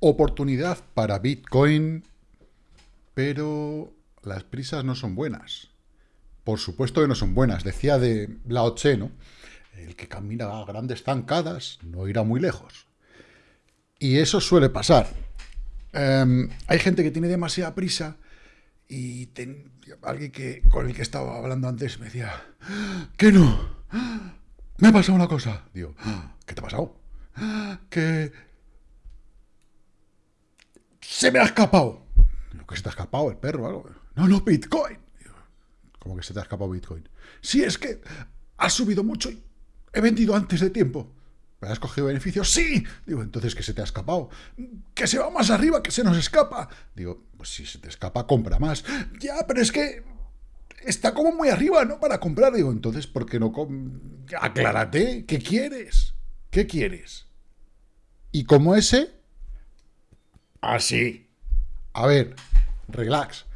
Oportunidad para Bitcoin, pero las prisas no son buenas. Por supuesto que no son buenas. Decía de Lao Tse, ¿no? El que camina a grandes zancadas no irá muy lejos. Y eso suele pasar. Em, hay gente que tiene demasiada prisa y alguien que, con el que estaba hablando antes me decía, que no, me ha pasado una cosa. Digo, ¿qué te ha pasado? Que se me ha escapado. ¿Qué se te ha escapado el perro algo? No, no, Bitcoin. ¿Cómo que se te ha escapado Bitcoin? Sí, es que ha subido mucho y he vendido antes de tiempo. ¿Me has cogido beneficios? ¡Sí! Digo, entonces, ¿qué se te ha escapado? ¡Que se va más arriba, que se nos escapa! Digo, pues si se te escapa, compra más. Ya, pero es que está como muy arriba, ¿no? Para comprar. Digo, entonces, ¿por qué no? Aclárate, ¿qué quieres? ¿Qué quieres? Y como ese, así. A ver, relax.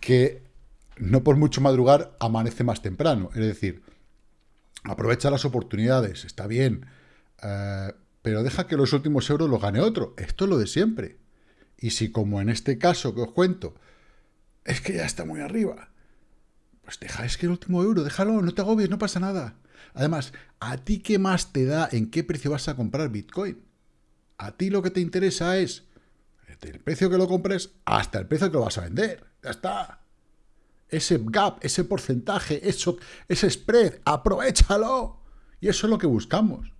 Que no por mucho madrugar amanece más temprano. Es decir, aprovecha las oportunidades, está bien, eh, pero deja que los últimos euros los gane otro. Esto es lo de siempre. Y si como en este caso que os cuento, es que ya está muy arriba, pues deja, es que el último euro, déjalo, no te agobies, no pasa nada. Además, ¿a ti qué más te da en qué precio vas a comprar Bitcoin? A ti lo que te interesa es el precio que lo compres hasta el precio que lo vas a vender. Ya está ese gap, ese porcentaje, eso, ese spread, aprovechalo. Y eso es lo que buscamos.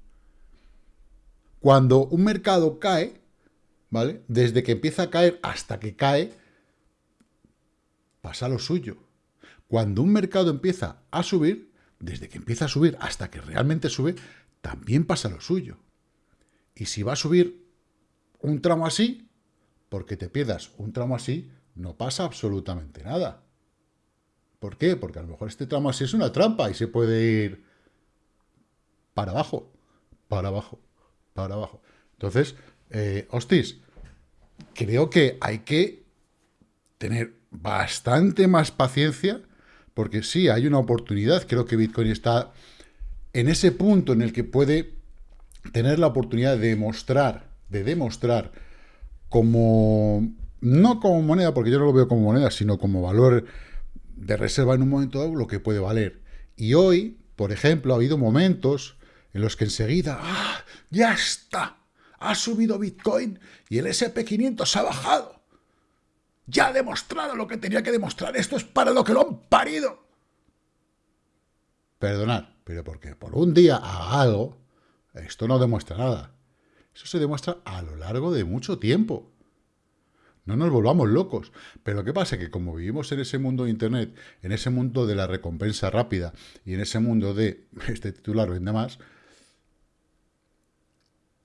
Cuando un mercado cae, ¿vale? Desde que empieza a caer hasta que cae, pasa lo suyo. Cuando un mercado empieza a subir, desde que empieza a subir hasta que realmente sube, también pasa lo suyo. Y si va a subir un tramo así, porque te pierdas un tramo así, no pasa absolutamente nada. ¿Por qué? Porque a lo mejor este tramo así es una trampa y se puede ir para abajo, para abajo, para abajo. Entonces, eh, hostis, creo que hay que tener bastante más paciencia, porque sí, hay una oportunidad. Creo que Bitcoin está en ese punto en el que puede tener la oportunidad de demostrar, de demostrar como, no como moneda, porque yo no lo veo como moneda, sino como valor de reserva en un momento dado lo que puede valer. Y hoy, por ejemplo, ha habido momentos en los que enseguida, ¡ah, ya está! Ha subido Bitcoin y el SP500 ha bajado. Ya ha demostrado lo que tenía que demostrar. Esto es para lo que lo han parido. Perdonad, pero porque por un día haga algo, esto no demuestra nada. Eso se demuestra a lo largo de mucho tiempo. No nos volvamos locos. Pero ¿qué pasa? Que como vivimos en ese mundo de Internet, en ese mundo de la recompensa rápida y en ese mundo de este titular vende más...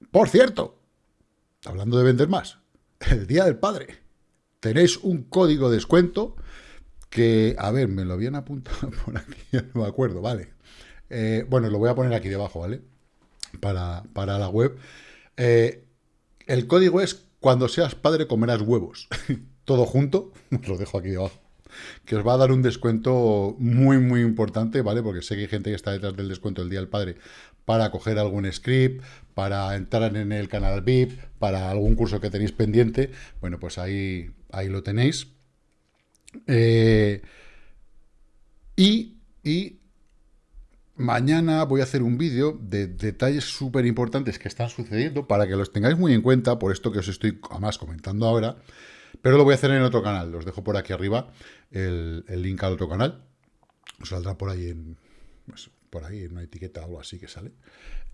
Por cierto, hablando de vender más, el Día del Padre, tenéis un código de descuento que, a ver, me lo habían apuntado por aquí, no me acuerdo, vale. Eh, bueno, lo voy a poner aquí debajo, ¿vale? Para, para la web. Eh, el código es cuando seas padre comerás huevos. Todo junto, os lo dejo aquí debajo. Que os va a dar un descuento muy, muy importante, ¿vale? Porque sé que hay gente que está detrás del descuento del Día del Padre para coger algún script, para entrar en el canal VIP, para algún curso que tenéis pendiente. Bueno, pues ahí, ahí lo tenéis. Eh, y, y Mañana voy a hacer un vídeo de detalles súper importantes que están sucediendo para que los tengáis muy en cuenta por esto que os estoy además comentando ahora, pero lo voy a hacer en otro canal. Os dejo por aquí arriba el, link al otro canal. Os saldrá por ahí en, pues, por ahí en una etiqueta o algo así que sale.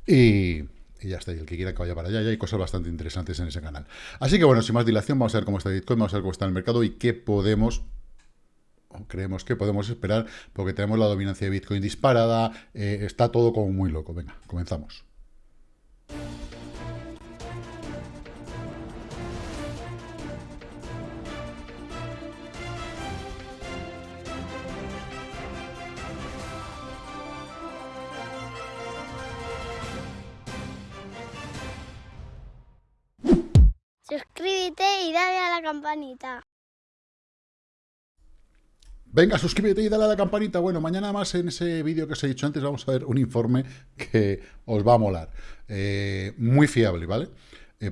Y, ya está, y el que quiera que vaya para allá, ya hay cosas bastante interesantes en ese canal. Así que bueno, sin más dilación, vamos a ver cómo está Bitcoin, vamos a ver cómo está el mercado y qué podemos creemos que podemos esperar porque tenemos la dominancia de Bitcoin disparada, eh, está todo como muy loco. Venga, comenzamos. Suscríbete y dale a la campanita. Venga, suscríbete y dale a la campanita. Bueno, mañana más en ese vídeo que os he dicho antes vamos a ver un informe que os va a molar. Eh, muy fiable, ¿vale? eh,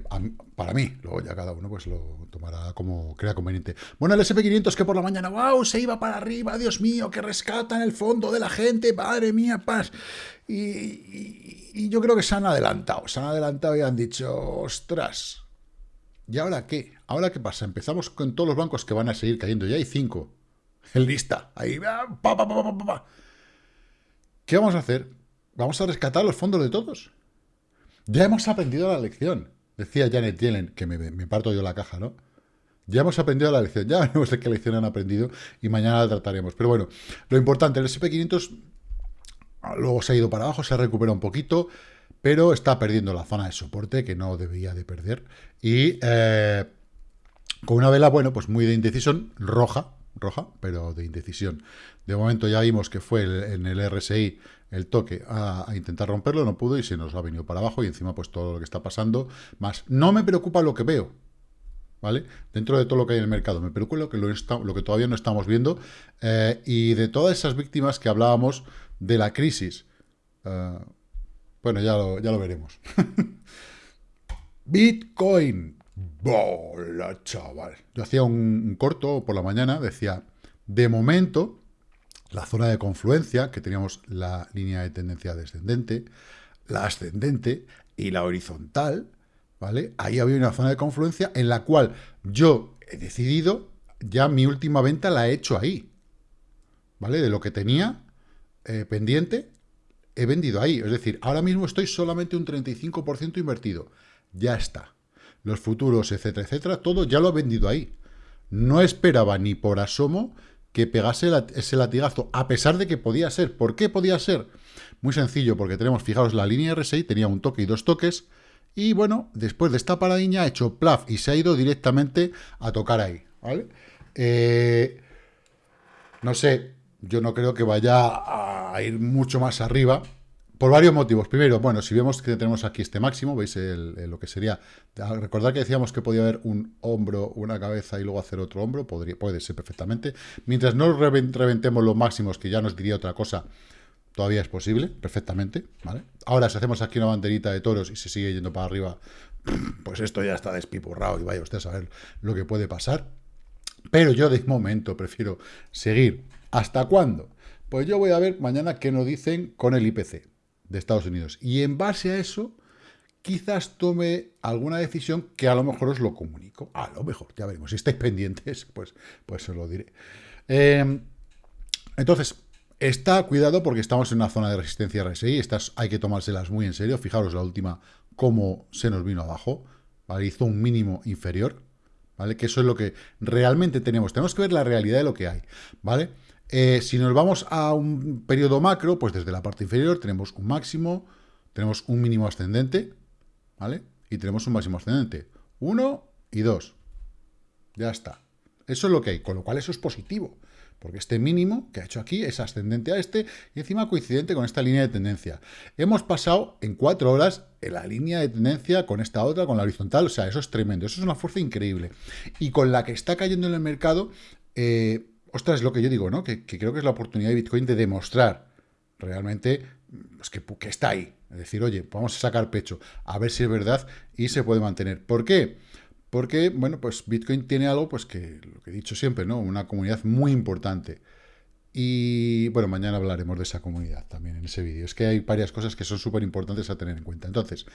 para mí, luego ya cada uno pues lo tomará como crea conveniente. Bueno, el SP500 que por la mañana, wow, se iba para arriba, Dios mío, que rescata en el fondo de la gente, madre mía, paz. Y, yo creo que se han adelantado, se han adelantado y han dicho, ostras, ¿y ahora qué? ¿Ahora qué pasa? Empezamos con todos los bancos que van a seguir cayendo, ya hay cinco lista, ahí, pa, pa, pa, ¿Qué vamos a hacer? ¿Vamos a rescatar los fondos de todos? Ya hemos aprendido la lección. Decía Janet Yellen, que me, parto yo la caja, ¿no? Ya hemos aprendido la lección, ya veremos de qué lección han aprendido y mañana la trataremos. Pero bueno, lo importante, el SP500 ah, luego se ha ido para abajo, se ha recuperado un poquito, pero está perdiendo la zona de soporte que no debía de perder. Y eh, con una vela, bueno, pues muy de indecisión, roja, roja, pero de indecisión. De momento ya vimos que fue en el RSI el toque a, intentar romperlo, no pudo y se nos ha venido para abajo y encima pues todo lo que está pasando, más no me preocupa lo que veo, ¿vale? Dentro de todo lo que hay en el mercado, me preocupa lo que, lo, que todavía no estamos viendo eh, y de todas esas víctimas que hablábamos de la crisis. Eh, bueno, ya lo, ya lo veremos. Bitcoin. Bola, chaval. Yo hacía un corto por la mañana, decía, de momento la zona de confluencia, que teníamos la línea de tendencia descendente, la ascendente y la horizontal, ¿vale? Ahí había una zona de confluencia en la cual yo he decidido, ya mi última venta la he hecho ahí, ¿vale? De lo que tenía eh, pendiente, he vendido ahí. Es decir, ahora mismo estoy solamente un 35% invertido. Ya está. Los futuros, etcétera, etcétera, todo ya lo he vendido ahí. No esperaba ni por asomo que pegase ese latigazo, a pesar de que podía ser. ¿Por qué podía ser? Muy sencillo, porque tenemos, fijaros, la línea R6 tenía un toque y dos toques, y bueno, después de esta paradiña ha hecho plaf y se ha ido directamente a tocar ahí, ¿vale? Eh, no sé, yo no creo que vaya a ir mucho más arriba, por varios motivos. Primero, bueno, si vemos que tenemos aquí este máximo, veis lo que sería... Recordad que decíamos que podía haber un hombro, una cabeza y luego hacer otro hombro, podría, puede ser perfectamente. Mientras no reventemos los máximos, que ya nos diría otra cosa, todavía es posible, perfectamente, ¿vale? Ahora, si hacemos aquí una banderita de toros y se sigue yendo para arriba, pues esto ya está despipurrado y vaya usted a saber lo que puede pasar. Pero yo de momento prefiero seguir. ¿Hasta cuándo? Pues yo voy a ver mañana qué nos dicen con el IPC de Estados Unidos. Y en base a eso, quizás tome alguna decisión que a lo mejor os lo comunico. A lo mejor, ya veremos. Si estáis pendientes, pues, pues os lo diré. Em, entonces, está cuidado porque estamos en una zona de resistencia RSI. Estas hay que tomárselas muy en serio. Fijaros la última, cómo se nos vino abajo. Hizo un mínimo inferior. ¿Vale? Que eso es lo que realmente tenemos. Tenemos que ver la realidad de lo que hay. ¿Vale? Eh, si nos vamos a un periodo macro, pues desde la parte inferior tenemos un máximo, tenemos un mínimo ascendente, ¿vale? Y tenemos un máximo ascendente. Uno y dos. Ya está. Eso es lo que hay, con lo cual eso es positivo. Porque este mínimo que ha hecho aquí es ascendente a este y encima coincidente con esta línea de tendencia. Hemos pasado en cuatro horas en la línea de tendencia con esta otra, con la horizontal. O sea, eso es tremendo. Eso es una fuerza increíble. Y con la que está cayendo en el mercado... Eh, ostras, es lo que yo digo, ¿no? Que, creo que es la oportunidad de Bitcoin de demostrar realmente pues, que, está ahí. Es decir, oye, vamos a sacar pecho, a ver si es verdad y se puede mantener. ¿Por qué? Porque, bueno, pues Bitcoin tiene algo, pues que lo que he dicho siempre, ¿no? Una comunidad muy importante. Y, bueno, mañana hablaremos de esa comunidad también en ese vídeo. Es que hay varias cosas que son súper importantes a tener en cuenta. Entonces,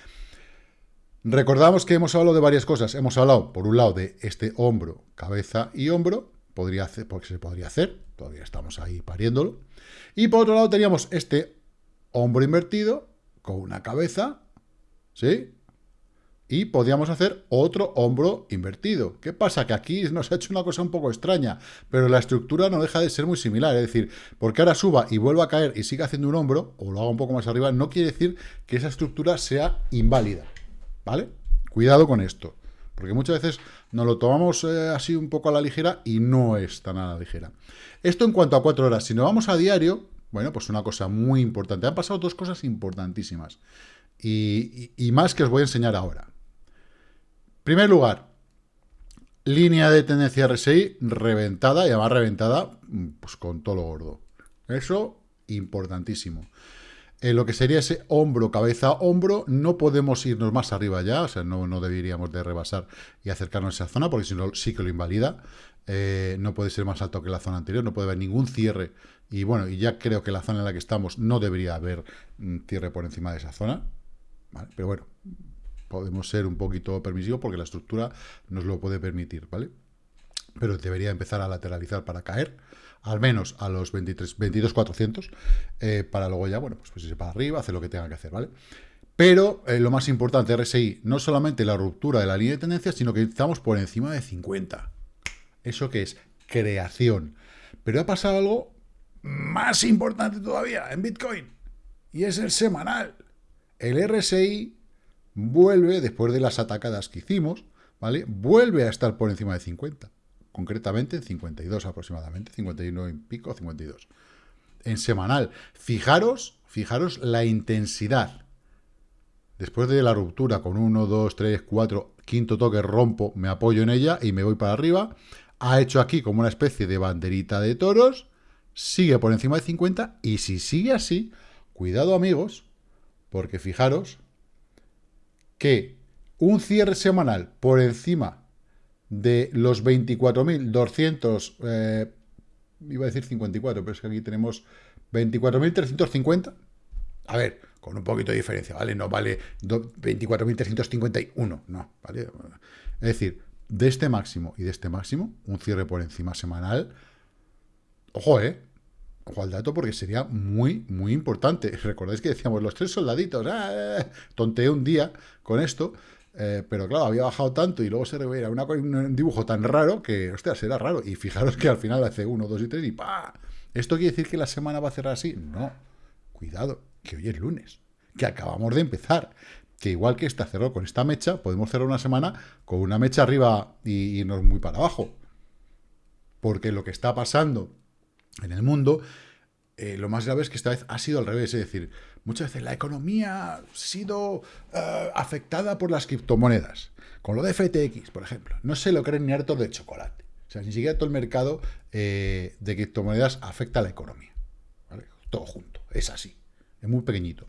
recordamos que hemos hablado de varias cosas. Hemos hablado, por un lado, de este hombro, cabeza y hombro podría hacer, porque se podría hacer, todavía estamos ahí pariéndolo. Y por otro lado teníamos este hombro invertido con una cabeza, ¿sí? Y podíamos hacer otro hombro invertido. ¿Qué pasa? Que aquí nos ha hecho una cosa un poco extraña, pero la estructura no deja de ser muy similar. Es decir, porque ahora suba y vuelva a caer y siga haciendo un hombro, o lo haga un poco más arriba, no quiere decir que esa estructura sea inválida. ¿Vale? Cuidado con esto. Porque muchas veces nos lo tomamos eh, así un poco a la ligera y no es tan a la ligera. Esto en cuanto a cuatro horas. Si nos vamos a diario, bueno, pues una cosa muy importante. Han pasado dos cosas importantísimas. Y, más que os voy a enseñar ahora. primer lugar, línea de tendencia RSI reventada, y además reventada pues con todo lo gordo. Eso, importantísimo. En lo que sería ese hombro, cabeza, hombro, no podemos irnos más arriba ya, o sea, no, no deberíamos de rebasar y acercarnos a esa zona, porque si no, sí que lo invalida. Eh, no puede ser más alto que la zona anterior, no puede haber ningún cierre. Y bueno, y ya creo que la zona en la que estamos no debería haber mm, cierre por encima de esa zona. Pero bueno, podemos ser un poquito permisivos porque la estructura nos lo puede permitir, ¿vale? Pero debería empezar a lateralizar para caer, al menos a los 23, 22.400, eh, para luego ya, bueno, pues, pues irse para arriba, hacer lo que tenga que hacer, ¿vale? Pero eh, lo más importante, RSI, no solamente la ruptura de la línea de tendencia, sino que estamos por encima de 50. ¿Eso que es? Creación. Pero ha pasado algo más importante todavía en Bitcoin, y es el semanal. El RSI vuelve, después de las atacadas que hicimos, ¿vale? Vuelve a estar por encima de 50. Concretamente en 52 aproximadamente, 51 y pico, 52. En semanal. Fijaros, fijaros la intensidad. Después de la ruptura con 1, 2, 3, 4, quinto toque rompo, me apoyo en ella y me voy para arriba. Ha hecho aquí como una especie de banderita de toros. Sigue por encima de 50 y si sigue así, cuidado amigos, porque fijaros que un cierre semanal por encima de los 24.200, eh, iba a decir 54, pero es que aquí tenemos 24.350, a ver, con un poquito de diferencia, ¿vale? No vale 24.351, no, ¿vale? Es decir, de este máximo y de este máximo, un cierre por encima semanal, ojo, ¿eh? Ojo al dato porque sería muy, muy importante. Recordáis que decíamos los tres soldaditos, ¡ah! tonteé un día con esto, eh, pero claro, había bajado tanto y luego se veía una, un dibujo tan raro que, hostia, será raro. Y fijaros que al final hace uno, dos y tres y ¡pa! ¿Esto quiere decir que la semana va a cerrar así? No. Cuidado, que hoy es lunes, que acabamos de empezar. Que igual que esta cerró con esta mecha, podemos cerrar una semana con una mecha arriba y, y no muy para abajo. Porque lo que está pasando en el mundo, eh, lo más grave es que esta vez ha sido al revés, es decir, muchas veces la economía ha sido eh, afectada por las criptomonedas, con lo de FTX, por ejemplo, no se lo creen ni hartos de chocolate, o sea, ni siquiera todo el mercado eh, de criptomonedas afecta a la economía, todo junto, es así, es muy pequeñito.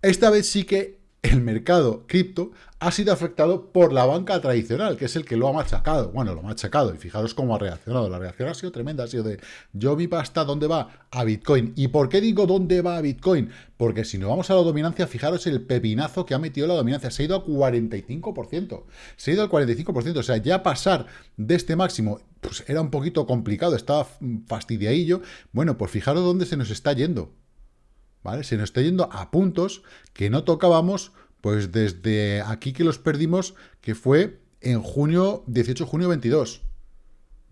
Esta vez sí que el mercado cripto ha sido afectado por la banca tradicional, que es el que lo ha machacado. Bueno, lo ha machacado, y fijaros cómo ha reaccionado. La reacción ha sido tremenda, ha sido de, yo mi pasta, ¿dónde va? A Bitcoin. ¿Y por qué digo dónde va a Bitcoin? Porque si nos vamos a la dominancia, fijaros el pepinazo que ha metido la dominancia. Se ha ido a 45%. Se ha ido al 45%. O sea, ya pasar de este máximo, pues era un poquito complicado, estaba fastidiadillo. Bueno, pues fijaros dónde se nos está yendo. ¿Vale? Se nos está yendo a puntos que no tocábamos, pues desde aquí que los perdimos, que fue en junio, 18 de junio 22.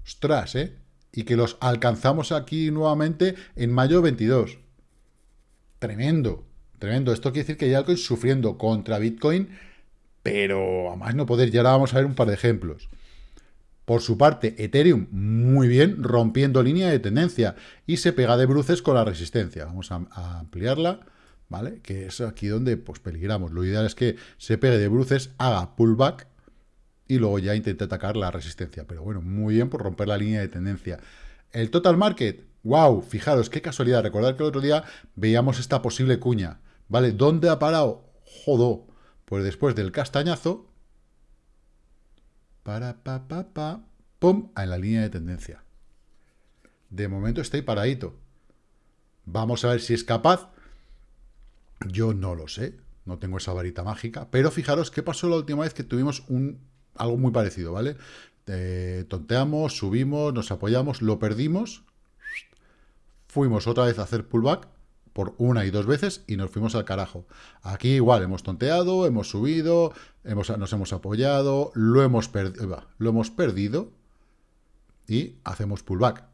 Ostras, ¿eh? Y que los alcanzamos aquí nuevamente en mayo 22. Tremendo, tremendo. Esto quiere decir que ya estoy sufriendo contra Bitcoin, pero a más no poder. Y ahora vamos a ver un par de ejemplos. Por su parte, Ethereum muy bien, rompiendo línea de tendencia y se pega de bruces con la resistencia. Vamos a, ampliarla, ¿vale? Que es aquí donde pues peligramos. Lo ideal es que se pegue de bruces, haga pullback y luego ya intente atacar la resistencia. Pero bueno, muy bien por romper la línea de tendencia. El total market, wow, fijaros, qué casualidad. Recordad que el otro día veíamos esta posible cuña, ¿vale? ¿Dónde ha parado? Jodo. Pues después del castañazo, para, pa, pa, pa, pum, en la línea de tendencia. De momento estoy paradito. Vamos a ver si es capaz. Yo no lo sé, no tengo esa varita mágica, pero fijaros qué pasó la última vez que tuvimos un, algo muy parecido, ¿vale? Eh, tonteamos, subimos, nos apoyamos, lo perdimos, fuimos otra vez a hacer pullback, por una y dos veces y nos fuimos al carajo. Aquí igual, hemos tonteado, hemos subido, hemos, nos hemos apoyado, lo hemos, lo hemos perdido y hacemos pullback.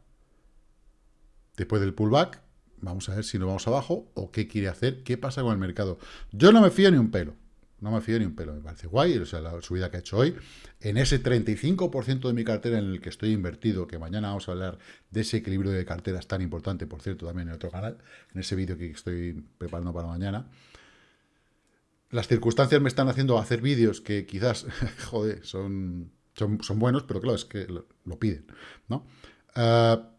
Después del pullback, vamos a ver si nos vamos abajo o qué quiere hacer, qué pasa con el mercado. Yo no me fío ni un pelo. No me fío ni un pelo, me parece guay, o sea, la subida que ha hecho hoy, en ese 35% de mi cartera en el que estoy invertido, que mañana vamos a hablar de ese equilibrio de carteras tan importante, por cierto, también en otro canal, en ese vídeo que estoy preparando para mañana, las circunstancias me están haciendo hacer vídeos que quizás, joder, son, son, buenos, pero claro, es que lo, piden, ¿no? Ah,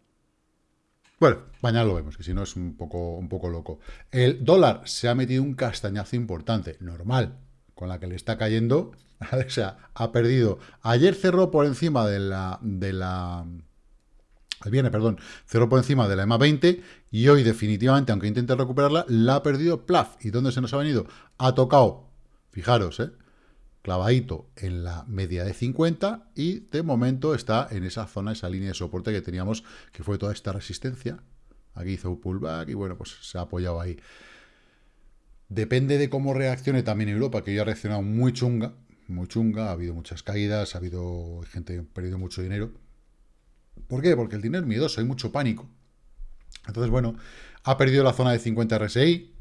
Bueno, mañana lo vemos, que si no es un poco, un poco loco. El dólar se ha metido un castañazo importante, normal, con la que le está cayendo. O sea, ha perdido. Ayer cerró por encima de la. De la el perdón, cerró por encima de la EMA 20 y hoy definitivamente, aunque intente recuperarla, la ha perdido plaf. ¿Y dónde se nos ha venido? Ha tocado, fijaros, ¿eh? clavadito en la media de 50 y de momento está en esa zona, esa línea de soporte que teníamos, que fue toda esta resistencia. Aquí hizo un pullback y bueno, pues se ha apoyado ahí. Depende de cómo reaccione también Europa, que ya ha reaccionado muy chunga, muy chunga, ha habido muchas caídas, ha habido gente que ha perdido mucho dinero. ¿Por qué? Porque el dinero es miedoso, hay mucho pánico. Entonces, bueno, ha perdido la zona de 50 RSI.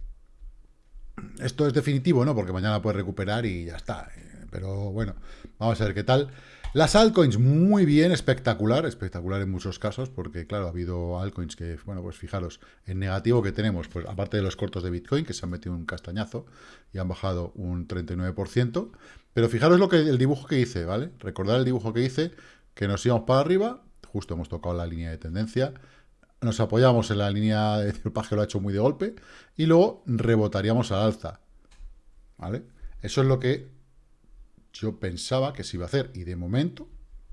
Esto es definitivo, ¿no? Porque mañana puede recuperar y ya está. Pero bueno, vamos a ver qué tal. Las altcoins, muy bien, espectacular, espectacular en muchos casos, porque claro, ha habido altcoins que, bueno, pues fijaros, en negativo que tenemos, pues aparte de los cortos de Bitcoin, que se han metido un castañazo y han bajado un 39%, pero fijaros lo que el dibujo que hice, ¿vale? Recordar el dibujo que hice, que nos íbamos para arriba, justo hemos tocado la línea de tendencia, nos apoyamos en la línea de que lo ha hecho muy de golpe, y luego rebotaríamos al alza, ¿vale? Eso es lo que yo pensaba que se iba a hacer. Y de momento,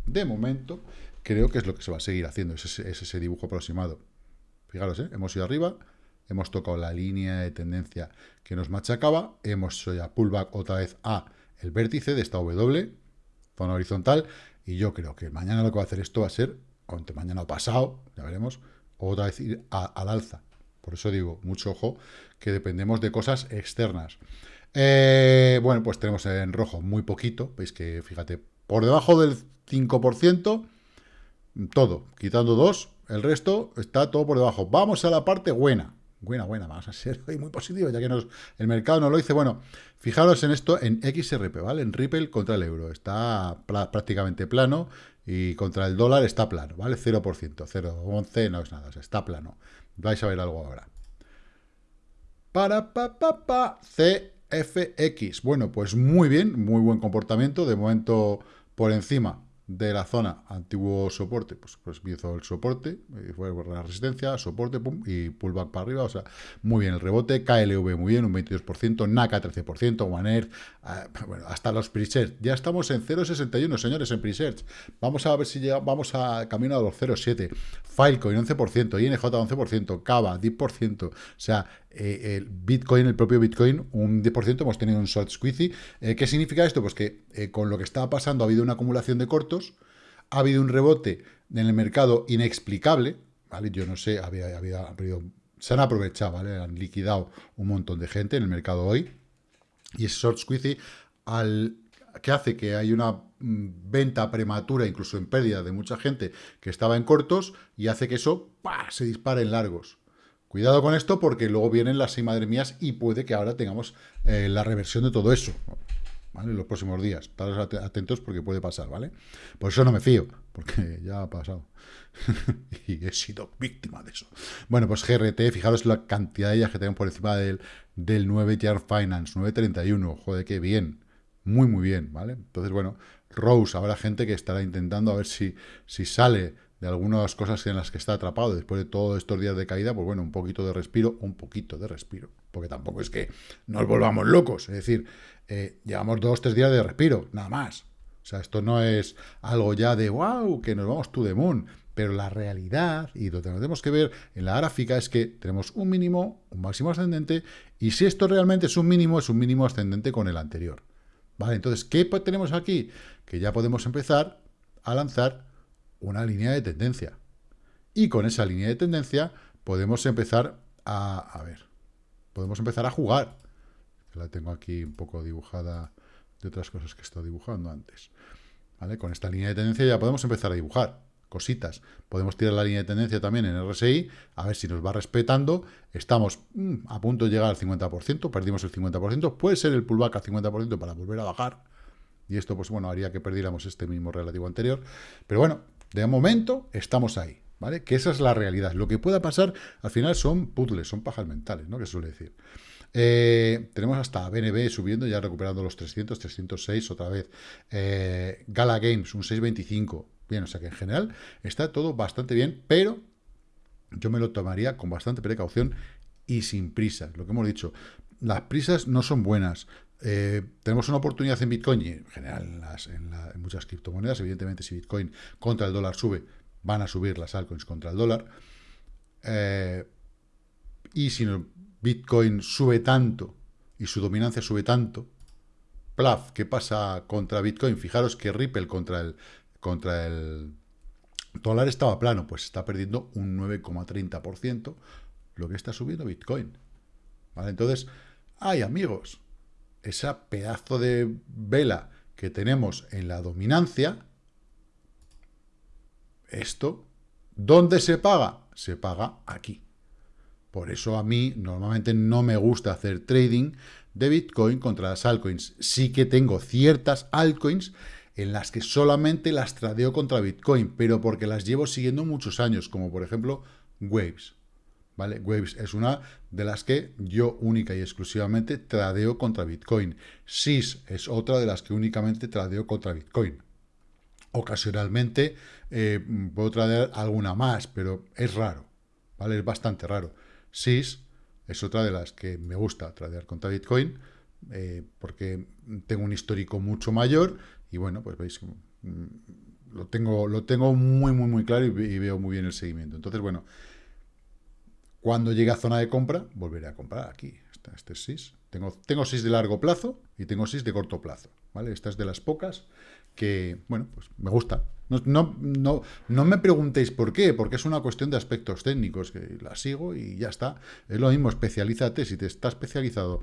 de momento, creo que es lo que se va a seguir haciendo. Es ese, dibujo aproximado. Fijaros, ¿eh? hemos ido arriba, hemos tocado la línea de tendencia que nos machacaba, hemos hecho ya pullback otra vez a el vértice de esta W, zona horizontal, y yo creo que mañana lo que va a hacer esto va a ser, o entre mañana o pasado, ya veremos, otra vez ir al alza. Por eso digo, mucho ojo, que dependemos de cosas externas. Eh, bueno, pues tenemos en rojo muy poquito. Veis que, fíjate, por debajo del 5%, todo, quitando dos, el resto está todo por debajo. Vamos a la parte buena. Buena, buena, vamos a ser muy positivo, ya que nos, el mercado no lo dice. Bueno, fijaros en esto, en XRP, ¿vale? En Ripple contra el euro. Está prácticamente plano y contra el dólar está plano, ¿vale? 0%, 0,11 no es nada, está plano. Vais a ver algo ahora. Para, pa, pa, pa, C FX. Bueno, pues muy bien, muy buen comportamiento. De momento por encima de la zona antiguo soporte, pues, pues hizo el soporte, eh, fue la resistencia, soporte, pum, y pullback para arriba, o sea, muy bien el rebote, KLV muy bien, un 22%, NACA 13%, One Earth, ah, bueno, hasta los presets, ya estamos en 0.61, señores, en presets, vamos a ver si llegamos, vamos a camino a los 0.7, Filecoin 11%, INJ 11%, Cava 10%, o sea, eh, el Bitcoin, el propio Bitcoin, un 10%, hemos tenido un short squeezy. Eh, ¿Qué significa esto? Pues que eh, con lo que estaba pasando ha habido una acumulación de cortos, ha habido un rebote en el mercado inexplicable, ¿vale? Yo no sé, había, se han aprovechado, ¿vale? Han liquidado un montón de gente en el mercado hoy. Y ese short squeezy, al, que hace que hay una mm, venta prematura, incluso en pérdida de mucha gente que estaba en cortos, y hace que eso se dispare en largos. Cuidado con esto porque luego vienen las seis madre mías y puede que ahora tengamos eh, la reversión de todo eso. ¿Vale? En los próximos días. Estar atentos porque puede pasar, ¿vale? Por eso no me fío, porque ya ha pasado. y he sido víctima de eso. Bueno, pues GRT, fijaros la cantidad de ellas que tenemos por encima del, del 9 Year Finance, 931. Joder, qué bien. Muy, muy bien, ¿vale? Entonces, bueno, Rose, habrá gente que estará intentando a ver si, si sale de algunas cosas en las que está atrapado después de todos estos días de caída, pues bueno, un poquito de respiro, un poquito de respiro, porque tampoco es que nos volvamos locos, es decir, eh, llevamos dos, tres días de respiro, nada más. O sea, esto no es algo ya de wow, que nos vamos to the moon, pero la realidad y lo que tenemos que ver en la gráfica es que tenemos un mínimo, un máximo ascendente, y si esto realmente es un mínimo, es un mínimo ascendente con el anterior. ¿Vale? Entonces, ¿qué tenemos aquí? Que ya podemos empezar a lanzar una línea de tendencia. Y con esa línea de tendencia podemos empezar a, a ver, podemos empezar a jugar. La tengo aquí un poco dibujada de otras cosas que he estado dibujando antes. ¿Vale? Con esta línea de tendencia ya podemos empezar a dibujar cositas. Podemos tirar la línea de tendencia también en RSI, a ver si nos va respetando. Estamos mm, a punto de llegar al 50%, perdimos el 50%, puede ser el pullback al 50% para volver a bajar. Y esto, pues bueno, haría que perdiéramos este mismo relativo anterior. Pero bueno, de momento estamos ahí, ¿vale? Que esa es la realidad. Lo que pueda pasar, al final son puzzles, son pajas mentales, ¿no? Que suele decir. Eh, tenemos hasta BNB subiendo, ya recuperando los 300, 306 otra vez. Eh, Gala Games, un 625. Bien, o sea que en general está todo bastante bien, pero yo me lo tomaría con bastante precaución y sin prisas. Lo que hemos dicho, las prisas no son buenas. Eh, tenemos una oportunidad en Bitcoin y en general en, muchas criptomonedas. Evidentemente, si Bitcoin contra el dólar sube, van a subir las altcoins contra el dólar. Eh, y si Bitcoin sube tanto y su dominancia sube tanto, plaf, ¿qué pasa contra Bitcoin? Fijaros que Ripple contra el, contra el dólar estaba plano, pues está perdiendo un 9,30% lo que está subiendo Bitcoin. ¿Vale? Entonces, ay amigos, esa pedazo de vela que tenemos en la dominancia, esto, ¿dónde se paga? Se paga aquí. Por eso a mí normalmente no me gusta hacer trading de Bitcoin contra las altcoins. Sí que tengo ciertas altcoins en las que solamente las tradeo contra Bitcoin, pero porque las llevo siguiendo muchos años, como por ejemplo Waves. Waves es una de las que yo única y exclusivamente tradeo contra Bitcoin. SIS es otra de las que únicamente tradeo contra Bitcoin. Ocasionalmente eh, puedo tradear alguna más, pero es raro, ¿vale? Es bastante raro. SIS es otra de las que me gusta tradear contra Bitcoin, eh, porque tengo un histórico mucho mayor y bueno, pues veis, mm, lo tengo, lo tengo muy, muy, muy claro y, veo muy bien el seguimiento. Entonces, bueno, cuando llegue a zona de compra, volveré a comprar aquí. Este, este es SIS. Tengo, tengo SIS de largo plazo y tengo SIS de corto plazo. ¿vale? Esta es de las pocas que, bueno, pues me gusta. No, no, no, me preguntéis por qué, porque es una cuestión de aspectos técnicos, que la sigo y ya está. Es lo mismo, especialízate, si te estás especializado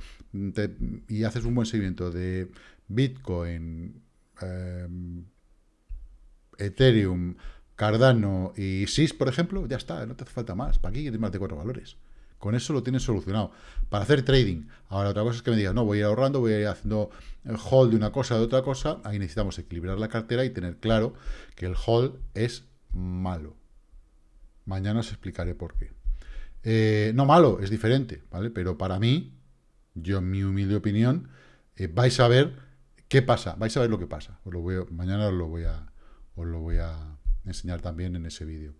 y haces un buen seguimiento de Bitcoin, em, Ethereum, Cardano y SIS, por ejemplo, ya está, no te hace falta más. ¿Para qué quieres más de cuatro valores? Con eso lo tienes solucionado. Para hacer trading. Ahora, otra cosa es que me digas, no, voy a ir ahorrando, voy a ir haciendo hold de una cosa, de otra cosa. Ahí necesitamos equilibrar la cartera y tener claro que el hold es malo. Mañana os explicaré por qué. Eh, no malo, es diferente, ¿vale? Pero para mí, yo en mi humilde opinión, eh, vais a ver qué pasa, vais a ver lo que pasa. Mañana os lo voy a, os lo voy a enseñar también en ese vídeo.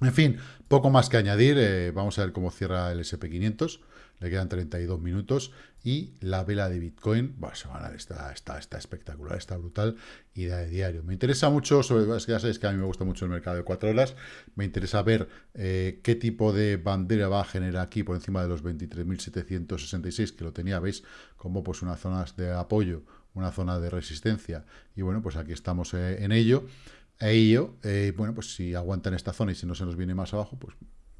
En fin, poco más que añadir. Eh, vamos a ver cómo cierra el SP500. Le quedan 32 minutos. Y la vela de Bitcoin, bueno, semanal, está, está, está espectacular, está brutal. Y de diario. Me interesa mucho, sobre, es que ya sabéis que a mí me gusta mucho el mercado de 4 horas. Me interesa ver eh, qué tipo de bandera va a generar aquí por encima de los 23.766, que lo tenía, veis, como pues unas zonas de apoyo, una zona de resistencia. Y bueno, pues aquí estamos eh, en ello. E ello, eh, bueno, pues si aguantan esta zona y si no se nos viene más abajo, pues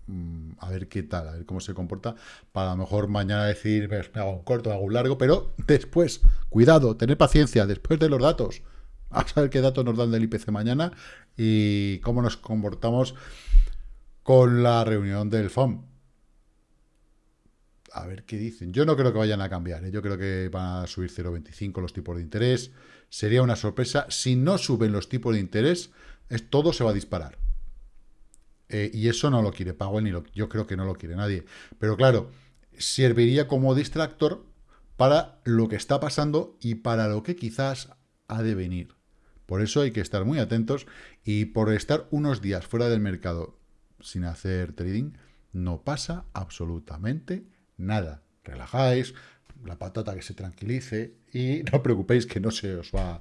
mm, a ver qué tal, a ver cómo se comporta, para a lo mejor mañana decir, me hago un corto, me hago un largo, pero después, cuidado, tener paciencia, después de los datos, a saber qué datos nos dan del IPC mañana y cómo nos comportamos con la reunión del FOM. A ver qué dicen. Yo no creo que vayan a cambiar. ¿eh? Yo creo que van a subir 0,25 los tipos de interés sería una sorpresa. Si no suben los tipos de interés, es, todo se va a disparar. Eh, y eso no lo quiere Powell, ni lo, yo creo que no lo quiere nadie. Pero claro, serviría como distractor para lo que está pasando y para lo que quizás ha de venir. Por eso hay que estar muy atentos y por estar unos días fuera del mercado sin hacer trading, no pasa absolutamente nada. Relajáis, la patata que se tranquilice y no os preocupéis que no se os va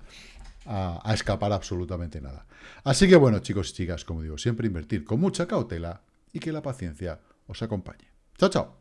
a, a, escapar absolutamente nada. Así que bueno, chicos y chicas, como digo, siempre invertir con mucha cautela y que la paciencia os acompañe. Chao, chao.